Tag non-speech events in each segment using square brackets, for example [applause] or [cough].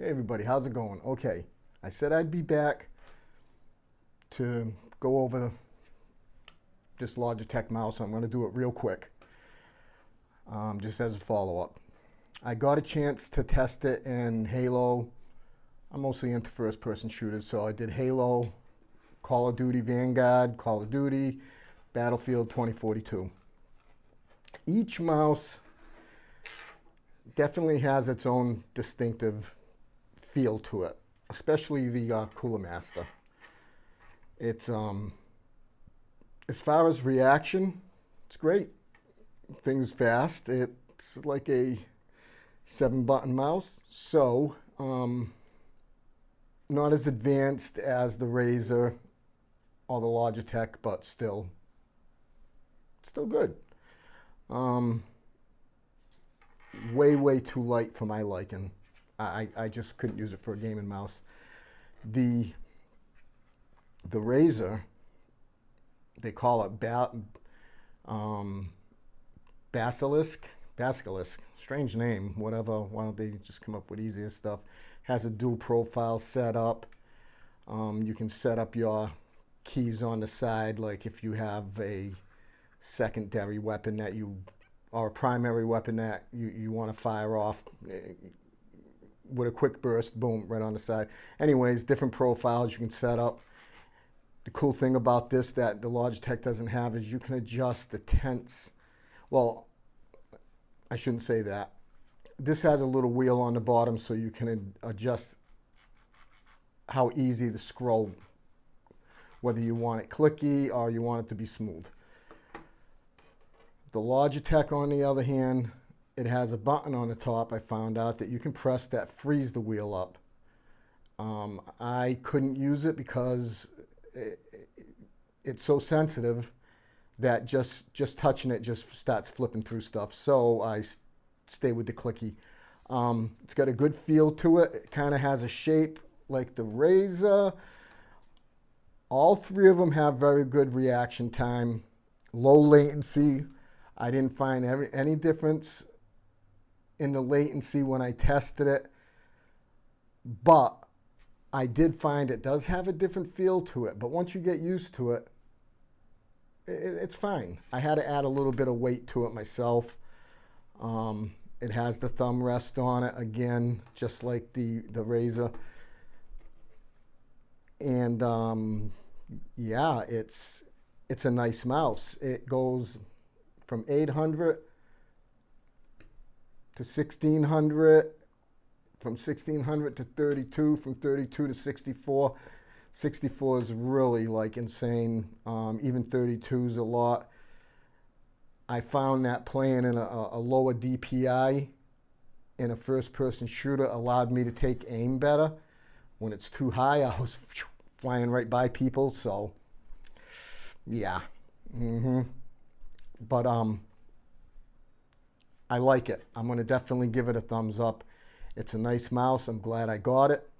Hey everybody, how's it going? Okay, I said I'd be back to go over this Logitech mouse. I'm going to do it real quick, um, just as a follow-up. I got a chance to test it in Halo. I'm mostly into first-person shooters, so I did Halo, Call of Duty Vanguard, Call of Duty, Battlefield 2042. Each mouse definitely has its own distinctive feel to it, especially the uh, Cooler Master. It's, um, as far as reaction, it's great. Things fast. It's like a seven button mouse. So, um, not as advanced as the Razer or the Logitech, but still, still good. Um, way, way too light for my liking. I, I just couldn't use it for a gaming mouse. The, the Razer, they call it ba um, Basilisk, Basilisk, strange name, whatever, why don't they just come up with easier stuff. Has a dual profile set up. Um, you can set up your keys on the side, like if you have a secondary weapon that you, or a primary weapon that you, you want to fire off, eh, with a quick burst, boom, right on the side. Anyways, different profiles you can set up. The cool thing about this that the Logitech doesn't have is you can adjust the tense. Well, I shouldn't say that. This has a little wheel on the bottom so you can adjust how easy to scroll, whether you want it clicky or you want it to be smooth. The Logitech, on the other hand, it has a button on the top, I found out, that you can press that frees the wheel up. Um, I couldn't use it because it, it, it's so sensitive that just, just touching it just starts flipping through stuff. So I stay with the clicky. Um, it's got a good feel to it. It kind of has a shape like the Razer. All three of them have very good reaction time, low latency. I didn't find every, any difference in the latency when I tested it, but I did find it does have a different feel to it. But once you get used to it, it it's fine. I had to add a little bit of weight to it myself. Um, it has the thumb rest on it again, just like the, the Razer. And um, yeah, it's, it's a nice mouse. It goes from 800 to 1600, from 1600 to 32, from 32 to 64. 64 is really like insane. Um, even 32 is a lot. I found that playing in a, a lower DPI in a first-person shooter allowed me to take aim better. When it's too high, [laughs] I was flying right by people, so yeah. Mm -hmm. But um, I like it. I'm going to definitely give it a thumbs up. It's a nice mouse. I'm glad I got it.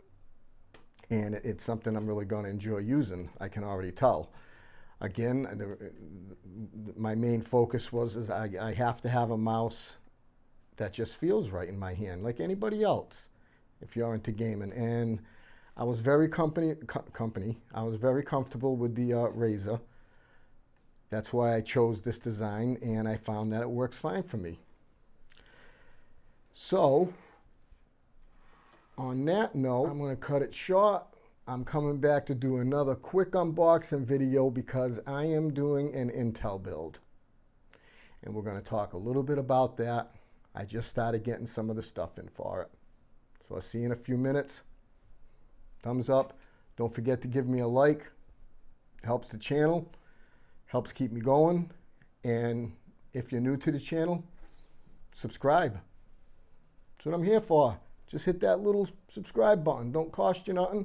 And it's something I'm really going to enjoy using. I can already tell. Again, the, my main focus was is I, I have to have a mouse that just feels right in my hand, like anybody else, if you're into gaming. And I was very company, co company. I was very comfortable with the uh, Razer. That's why I chose this design, and I found that it works fine for me. So, on that note, I'm going to cut it short. I'm coming back to do another quick unboxing video because I am doing an Intel build. And we're going to talk a little bit about that. I just started getting some of the stuff in for it. So I'll see you in a few minutes. Thumbs up. Don't forget to give me a like. It Helps the channel. Helps keep me going. And if you're new to the channel, subscribe. That's what I'm here for. Just hit that little subscribe button. Don't cost you nothing.